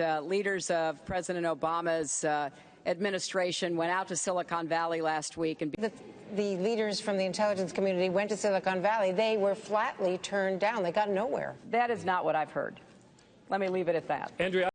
uh, leaders of President Obama's uh, administration went out to Silicon Valley last week and. The, the leaders from the intelligence community went to Silicon Valley. They were flatly turned down. They got nowhere. That is not what I've heard. Let me leave it at that. Andrea.